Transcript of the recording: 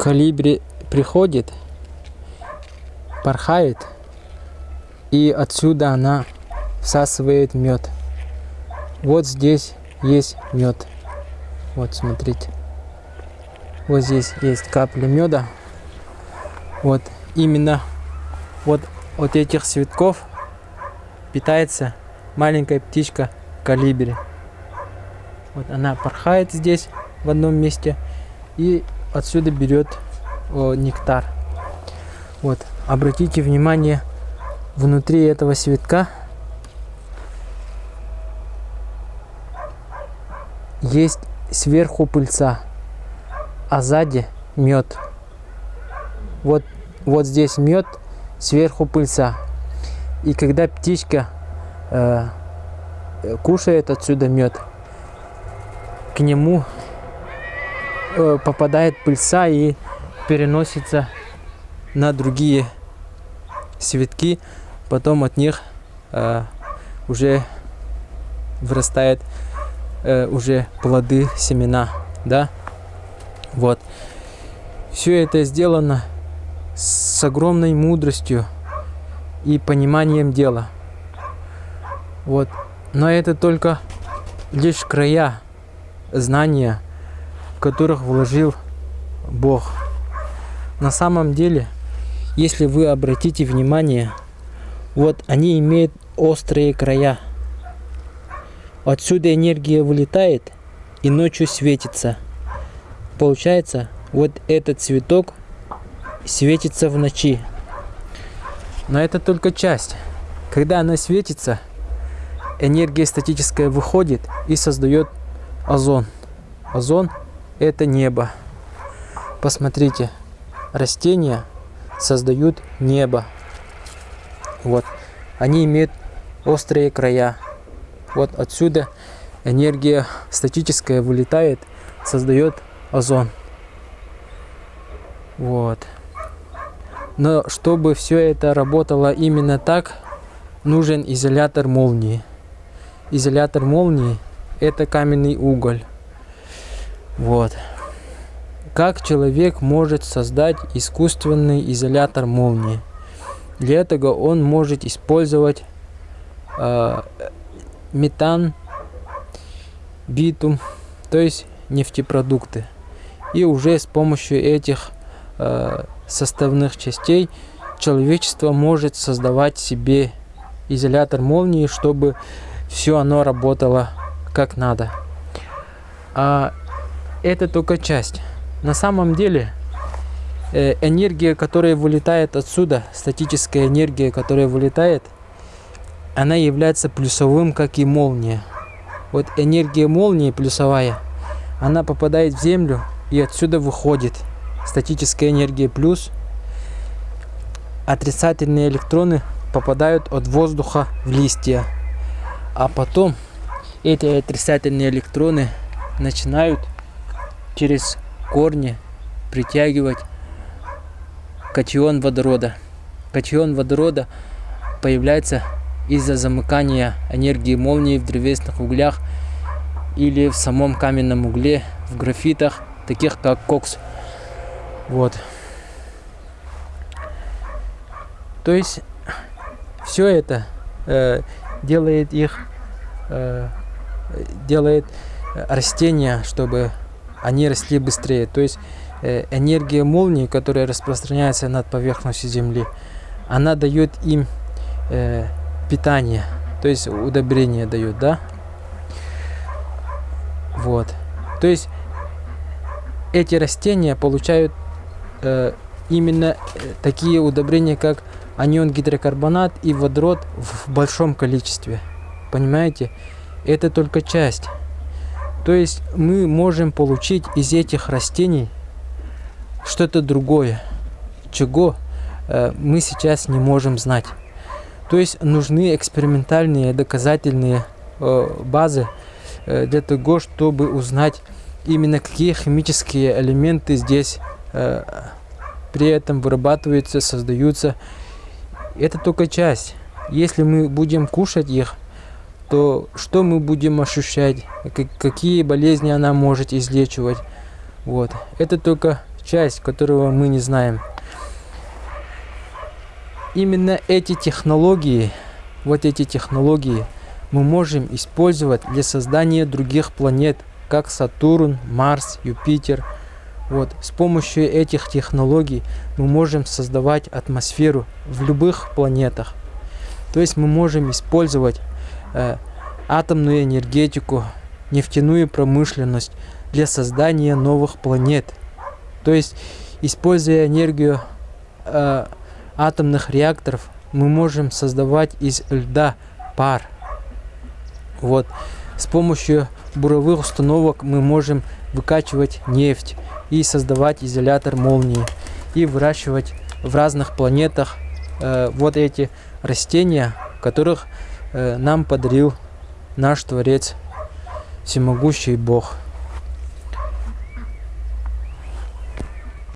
калибри приходит, порхает, и отсюда она всасывает мед. Вот здесь есть мед. Вот, смотрите. Вот здесь есть капли меда. Вот именно вот от этих цветков питается маленькая птичка калибри. Вот она порхает здесь в одном месте и отсюда берет о, нектар. Вот, обратите внимание, внутри этого цветка есть сверху пыльца, а сзади мед. Вот, вот здесь мед, сверху пыльца. И когда птичка э, кушает отсюда мед, к нему э, попадает пыльца и переносится на другие цветки, потом от них э, уже вырастает э, уже плоды, семена, да, вот. Все это сделано с огромной мудростью и пониманием дела. Вот. Но это только лишь края знания, в которых вложил Бог. На самом деле, если вы обратите внимание, вот они имеют острые края. Отсюда энергия вылетает и ночью светится. Получается, вот этот цветок светится в ночи. Но это только часть. Когда она светится, энергия статическая выходит и создает озон. Озон – это небо. Посмотрите, растения создают небо. Вот. Они имеют острые края. Вот отсюда энергия статическая вылетает, создает озон. Вот. Но чтобы все это работало именно так, нужен изолятор молнии. Изолятор молнии – это каменный уголь. Вот. Как человек может создать искусственный изолятор молнии? Для этого он может использовать э, метан, битум, то есть нефтепродукты. И уже с помощью этих э, составных частей человечество может создавать себе изолятор молнии, чтобы все оно работало как надо. А это только часть. На самом деле э, энергия, которая вылетает отсюда, статическая энергия, которая вылетает, она является плюсовым, как и молния. Вот энергия молнии плюсовая, она попадает в землю и отсюда выходит статическая энергия плюс. Отрицательные электроны попадают от воздуха в листья. А потом эти отрицательные электроны начинают через корни притягивать катион водорода. Катион водорода появляется из-за замыкания энергии молнии в древесных углях или в самом каменном угле, в графитах, таких как кокс. Вот. То есть все это э, делает их, э, делает растения, чтобы они росли быстрее. То есть э, энергия молнии, которая распространяется над поверхностью Земли, она дает им э, питание, то есть удобрение дает, да? Вот. То есть эти растения получают э, именно э, такие удобрения, как анион гидрокарбонат и водород в большом количестве. Понимаете? Это только часть. То есть мы можем получить из этих растений что-то другое, чего э, мы сейчас не можем знать. То есть нужны экспериментальные доказательные э, базы э, для того, чтобы узнать именно какие химические элементы здесь при этом вырабатываются, создаются. Это только часть. Если мы будем кушать их, то что мы будем ощущать, какие болезни она может излечивать. Вот. Это только часть, которого мы не знаем. Именно эти технологии, вот эти технологии мы можем использовать для создания других планет, как Сатурн, Марс, Юпитер. Вот, с помощью этих технологий мы можем создавать атмосферу в любых планетах. То есть мы можем использовать э, атомную энергетику, нефтяную промышленность для создания новых планет. То есть, используя энергию э, атомных реакторов, мы можем создавать из льда пар. Вот. С помощью буровых установок мы можем выкачивать нефть и создавать изолятор молнии и выращивать в разных планетах э, вот эти растения, которых нам подарил наш Творец, всемогущий Бог.